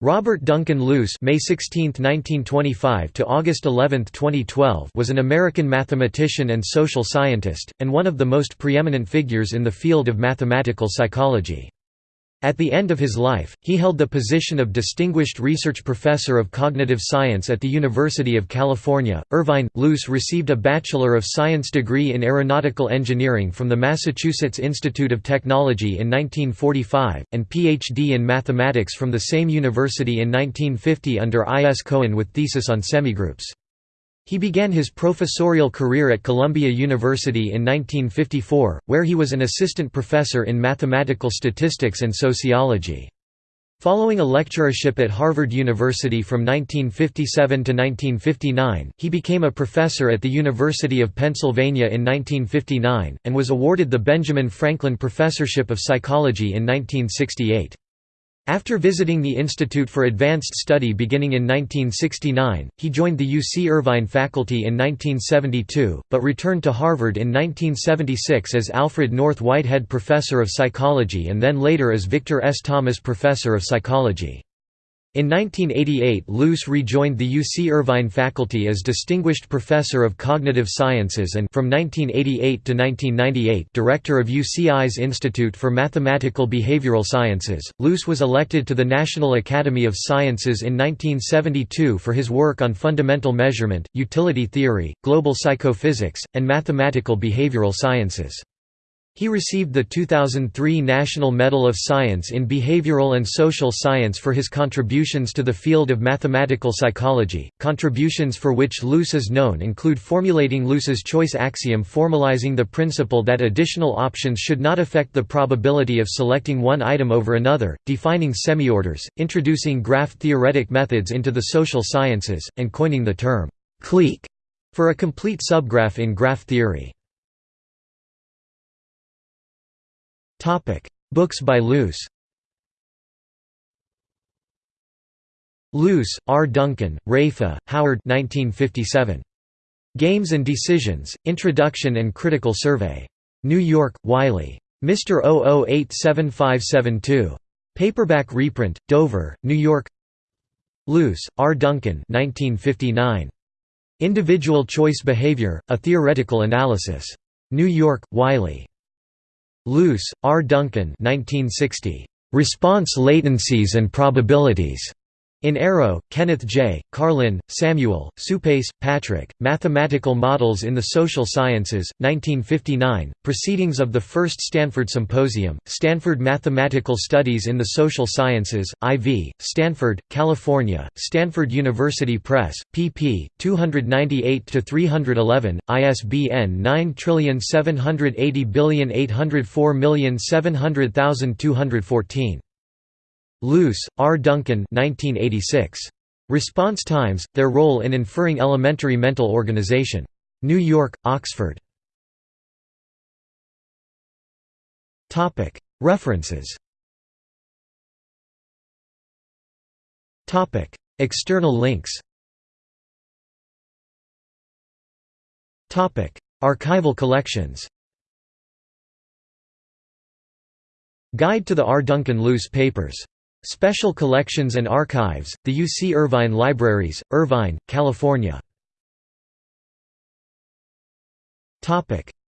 Robert Duncan Luce May 16, 1925 to August 11, 2012 was an American mathematician and social scientist, and one of the most preeminent figures in the field of mathematical psychology. At the end of his life, he held the position of Distinguished Research Professor of Cognitive Science at the University of California. Irvine Luce received a Bachelor of Science degree in Aeronautical Engineering from the Massachusetts Institute of Technology in 1945, and Ph.D. in Mathematics from the same university in 1950 under I. S. Cohen with thesis on semigroups. He began his professorial career at Columbia University in 1954, where he was an assistant professor in mathematical statistics and sociology. Following a lecturership at Harvard University from 1957 to 1959, he became a professor at the University of Pennsylvania in 1959, and was awarded the Benjamin Franklin Professorship of Psychology in 1968. After visiting the Institute for Advanced Study beginning in 1969, he joined the UC Irvine faculty in 1972, but returned to Harvard in 1976 as Alfred North Whitehead Professor of Psychology and then later as Victor S. Thomas Professor of Psychology. In 1988 Luce rejoined the UC Irvine faculty as Distinguished Professor of Cognitive Sciences and from 1988 to 1998 Director of UCI's Institute for Mathematical Behavioral Sciences. Luce was elected to the National Academy of Sciences in 1972 for his work on fundamental measurement, utility theory, global psychophysics, and mathematical behavioral sciences. He received the 2003 National Medal of Science in Behavioral and Social Science for his contributions to the field of mathematical psychology. Contributions for which Luce is known include formulating Luce's choice axiom formalizing the principle that additional options should not affect the probability of selecting one item over another, defining semiorders, introducing graph-theoretic methods into the social sciences, and coining the term clique for a complete subgraph in graph theory. Topic: Books by Luce. Luce, R. Duncan, Raiffa, Howard 1957. Games and Decisions, Introduction and Critical Survey. New York, Wiley. Mr. 00875572. Paperback reprint, Dover, New York Luce, R. Duncan 1959. Individual Choice Behavior, A Theoretical Analysis. New York, Wiley. Luce, R. Duncan 1960. Response Latencies and Probabilities. In Arrow, Kenneth J., Karlin, Samuel, Suppes, Patrick, Mathematical Models in the Social Sciences, 1959, Proceedings of the First Stanford Symposium, Stanford Mathematical Studies in the Social Sciences, IV, Stanford, California, Stanford University Press, pp. 298–311, ISBN 9780804700214. Luce, R. Duncan 1986. Response Times, Their Role in Inferring Elementary Mental Organization. New York, Oxford. References External links Archival collections Guide to the R. Duncan Luce Papers Special Collections and Archives, the UC Irvine Libraries, Irvine, California.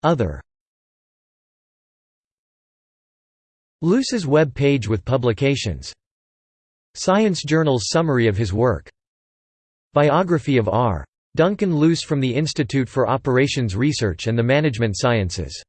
Other Luce's web page with publications. Science Journal's summary of his work. Biography of R. Duncan Luce from the Institute for Operations Research and the Management Sciences